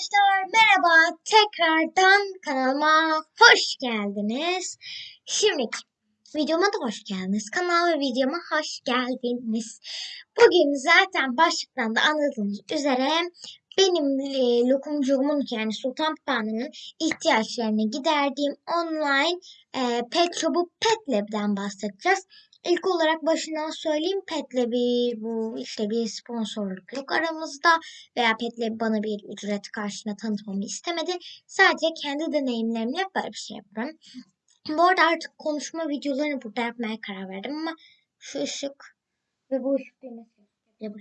Arkadaşlar merhaba tekrardan kanalıma hoş geldiniz. Şimdi videoma da hoş geldiniz. Kanal ve videoma hoş geldiniz. Bugün zaten başlıktan da anladığınız üzere benim e, lokumcuğumun yani Sultan Papağanı'nın ihtiyaçlarını giderdiğim online e, pet shop'u Pet Lab'den bahsedeceğiz. İlk olarak başından söyleyeyim Pet'le bir bu işte bir sponsorluk yok aramızda veya Pet'le bana bir ücret karşına tanıtmamı istemedi. Sadece kendi deneyimlerimle böyle bir şey yapıyorum. Bu arada artık konuşma videolarını burada yapmaya karar verdim ama şu ışık ve bu ışık düğmesi buraya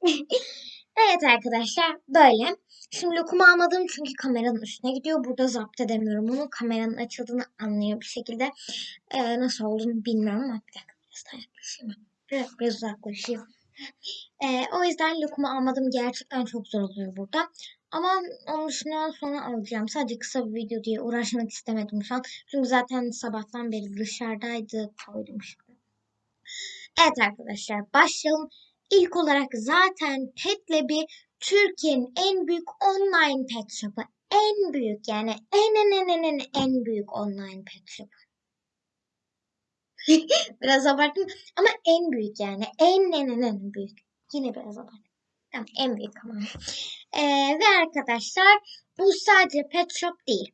Evet arkadaşlar böyle. Şimdi lokumu almadım çünkü kameranın üstüne gidiyor. Burada zapt edemiyorum onu. Kameranın açıldığını anlıyor bir şekilde. Ee, nasıl olduğunu bilmiyorum ama bir dakika biraz daha yaklaşayım. Biraz, biraz uzaklaşayım. Ee, o yüzden lokumu almadım. Gerçekten çok zor oluyor burada. Ama onun dışında sonra alacağım. Sadece kısa bir video diye uğraşmak istemedim şu an. Çünkü zaten sabahtan beri dışarıdaydı. Koydum şimdi. Evet arkadaşlar başlayalım. İlk olarak zaten Petlab'i Türkiye'nin en büyük online pet shop'u. En büyük yani en en en en en, büyük online pet shop'u. biraz abarttım ama en büyük yani en en en en büyük. Yine biraz abarttım. Tamam en büyük ama. Ee, ve arkadaşlar bu sadece pet shop değil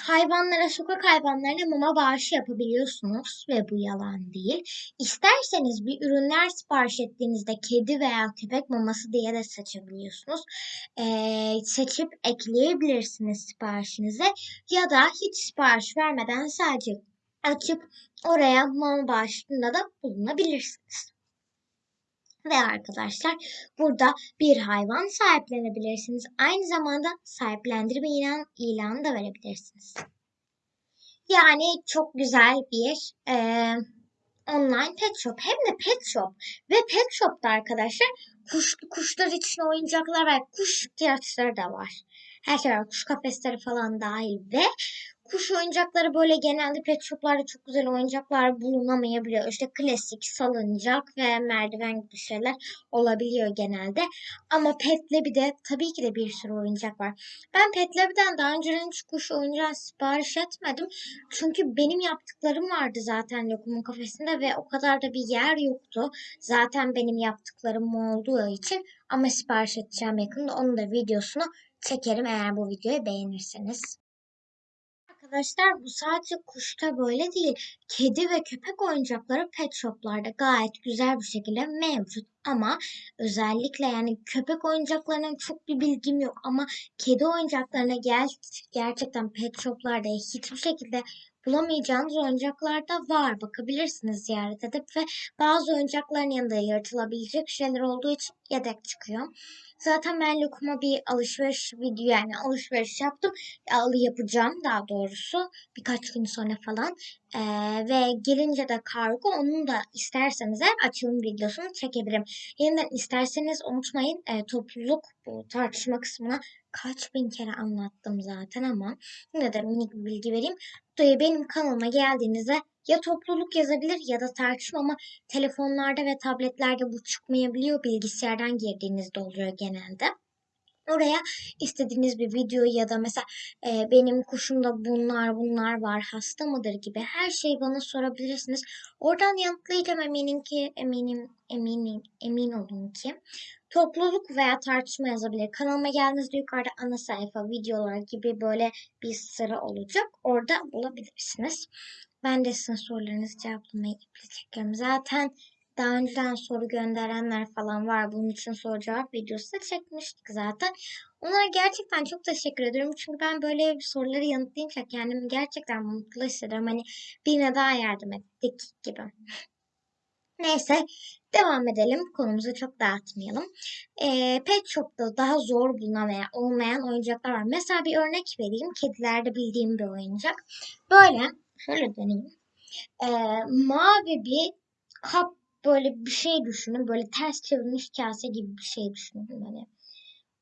hayvanlara, sokak hayvanlarına mama bağışı yapabiliyorsunuz ve bu yalan değil. İsterseniz bir ürünler sipariş ettiğinizde kedi veya köpek maması diye de seçebiliyorsunuz. Ee, seçip ekleyebilirsiniz siparişinize ya da hiç sipariş vermeden sadece açıp oraya mama bağışında da bulunabilirsiniz. Ve arkadaşlar burada bir hayvan sahiplenebilirsiniz. Aynı zamanda sahiplendirme ilan, ilanı da verebilirsiniz. Yani çok güzel bir e, online pet shop. Hem de pet shop. Ve pet shop'ta arkadaşlar kuş, kuşlar için oyuncaklar ve kuş ihtiyaçları da var. Her şey var. Kuş kafesleri falan dahil ve kuş oyuncakları böyle genelde pet shoplarda çok güzel oyuncaklar bulunamayabiliyor. İşte klasik salıncak ve merdiven gibi şeyler olabiliyor genelde. Ama Pet bir de tabii ki de bir sürü oyuncak var. Ben Pet Lab'den daha önce hiç kuş oyuncağı sipariş etmedim. Çünkü benim yaptıklarım vardı zaten lokumun kafesinde ve o kadar da bir yer yoktu. Zaten benim yaptıklarım olduğu için ama sipariş edeceğim yakında. Onun da videosunu çekerim eğer bu videoyu beğenirseniz. Arkadaşlar bu sadece kuşta böyle değil. Kedi ve köpek oyuncakları pet shoplarda gayet güzel bir şekilde mevcut. Ama özellikle yani köpek oyuncaklarının çok bir bilgim yok. Ama kedi oyuncaklarına gel gerçekten pet shoplarda hiçbir şekilde bulamayacağınız oyuncaklar da var. Bakabilirsiniz ziyaret edip ve bazı oyuncakların yanında yırtılabilecek şeyler olduğu için yedek çıkıyor. Zaten ben Lokum'a bir alışveriş video yani alışveriş yaptım. Yapacağım daha doğrusu birkaç gün sonra falan. Ee, ve gelince de kargo onun da isterseniz açılım videosunu çekebilirim. Yeniden isterseniz unutmayın e, topluluk bu tartışma kısmına kaç bin kere anlattım zaten ama yine de minik bir bilgi vereyim. Benim kanalıma geldiğinizde ya topluluk yazabilir ya da tartışma ama telefonlarda ve tabletlerde bu çıkmayabiliyor. Bilgisayardan girdiğinizde oluyor genelde. Oraya istediğiniz bir video ya da mesela e, benim kuşumda bunlar bunlar var hasta mıdır gibi her şeyi bana sorabilirsiniz. Oradan yanıtlayacağım eminim ki eminim eminim emin olun ki topluluk veya tartışma yazabilir. Kanalıma geldiğinizde yukarıda ana sayfa videolar gibi böyle bir sıra olacak. Orada bulabilirsiniz. Ben de sizin sorularınızı cevaplamaya iple çekiyorum. Zaten daha önceden soru gönderenler falan var. Bunun için soru cevap videosu da çekmiştik zaten. Onlara gerçekten çok teşekkür ediyorum. Çünkü ben böyle soruları yanıtlayınca kendimi gerçekten mutlu hissediyorum. Hani birine daha yardım ettik gibi. Neyse devam edelim. Konumuzu çok dağıtmayalım. E, pet shop'ta daha zor bulunan veya olmayan oyuncaklar var. Mesela bir örnek vereyim. Kedilerde bildiğim bir oyuncak. Böyle şöyle deneyeyim. E, mavi bir kap böyle bir şey düşünün. Böyle ters çevrilmiş kase gibi bir şey düşünün. Hani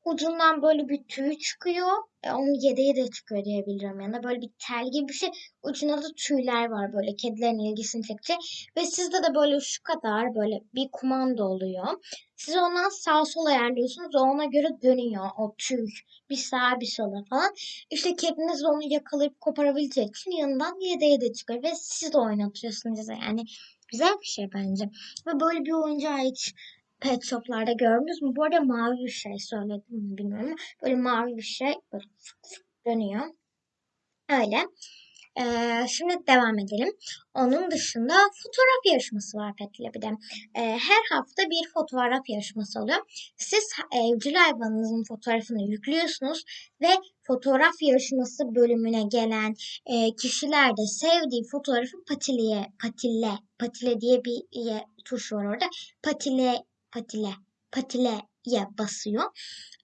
ucundan böyle bir tüy çıkıyor. E, onun yedeği de çıkıyor diyebilirim. Yani böyle bir tel gibi bir şey. Ucunda da tüyler var böyle kedilerin ilgisini çekecek. Ve sizde de böyle şu kadar böyle bir kumanda oluyor. Siz ondan sağ sol ayarlıyorsunuz. O ona göre dönüyor o tüy. Bir sağa bir sola falan. İşte kediniz onu yakalayıp koparabilecek için yanından yedeği de çıkıyor. Ve siz de oynatıyorsunuz. Yani güzel bir şey bence. Ve böyle bir oyuncağı hiç pet shoplarda gördünüz mü? Bu arada mavi bir şey söyledim mi bilmiyorum ama böyle mavi bir şey böyle fık fık dönüyor. Öyle. Ee, şimdi devam edelim. Onun dışında fotoğraf yarışması var Pet'le bir de. Ee, her hafta bir fotoğraf yarışması oluyor. Siz evcil hayvanınızın fotoğrafını yüklüyorsunuz ve fotoğraf yarışması bölümüne gelen e, kişiler de sevdiği fotoğrafı patiliye, patille, patile diye bir e, tuş var orada. Patile, patile, patileye basıyor.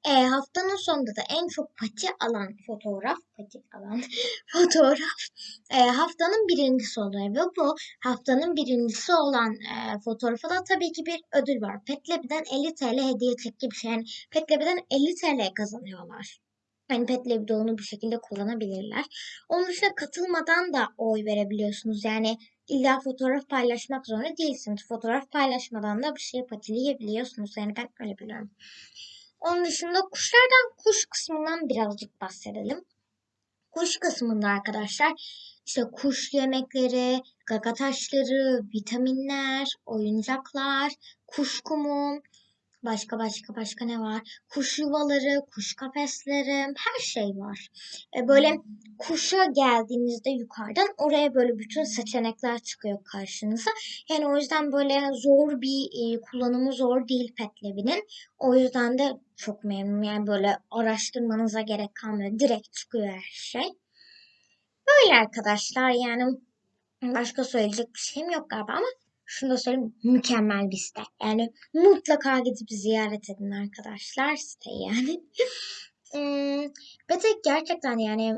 E, haftanın sonunda da en çok pati alan fotoğraf, pati alan fotoğraf e, haftanın birincisi oluyor ve bu haftanın birincisi olan e, fotoğrafa da tabii ki bir ödül var. Petlebiden 50 TL hediye çek gibi şey. Yani Petlebiden 50 TL kazanıyorlar. Yani Petlebi onu bir şekilde kullanabilirler. Onun dışında katılmadan da oy verebiliyorsunuz. Yani illa fotoğraf paylaşmak zorunda değilsiniz. Fotoğraf paylaşmadan da bir şey patileyebiliyorsunuz. Yani ben öyle biliyorum. Onun dışında kuşlardan kuş kısmından birazcık bahsedelim. Kuş kısmında arkadaşlar işte kuş yemekleri, gaga taşları, vitaminler, oyuncaklar, kuş kumu, başka başka başka ne var? Kuş yuvaları, kuş kafesleri, her şey var. E böyle kuşa geldiğinizde yukarıdan oraya böyle bütün seçenekler çıkıyor karşınıza. Yani o yüzden böyle zor bir e, kullanımı zor değil Petlev'in. O yüzden de çok memnunum. Yani böyle araştırmanıza gerek kalmıyor. Direkt çıkıyor her şey. Böyle arkadaşlar yani başka söyleyecek bir şeyim yok galiba ama şunu da söyleyeyim mükemmel bir site. Yani mutlaka gidip ziyaret edin arkadaşlar siteyi yani. hmm, ve tek gerçekten yani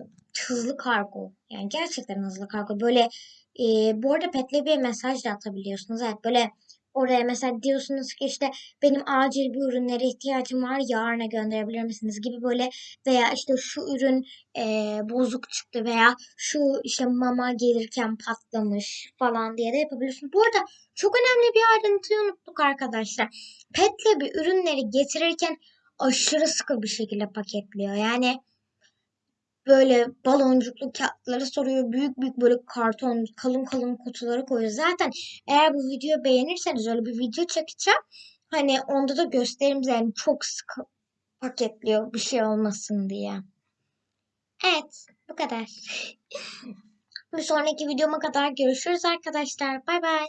hızlı kargo. Yani gerçekten hızlı kargo. Böyle e, bu arada Petlebi'ye mesaj da atabiliyorsunuz. Evet böyle Oraya mesela diyorsunuz ki işte benim acil bir ürünlere ihtiyacım var yarına gönderebilir misiniz gibi böyle veya işte şu ürün e, bozuk çıktı veya şu işte mama gelirken patlamış falan diye de yapabiliyorsunuz. Bu arada çok önemli bir ayrıntıyı unuttuk arkadaşlar. Petle bir ürünleri getirirken aşırı sıkı bir şekilde paketliyor. Yani böyle baloncuklu kağıtları soruyor. Büyük büyük böyle karton kalın kalın kutuları koyuyor. Zaten eğer bu videoyu beğenirseniz öyle bir video çekeceğim. Hani onda da göstereyim yani çok sıkı paketliyor bir şey olmasın diye. Evet bu kadar. bir sonraki videoma kadar görüşürüz arkadaşlar. Bay bay.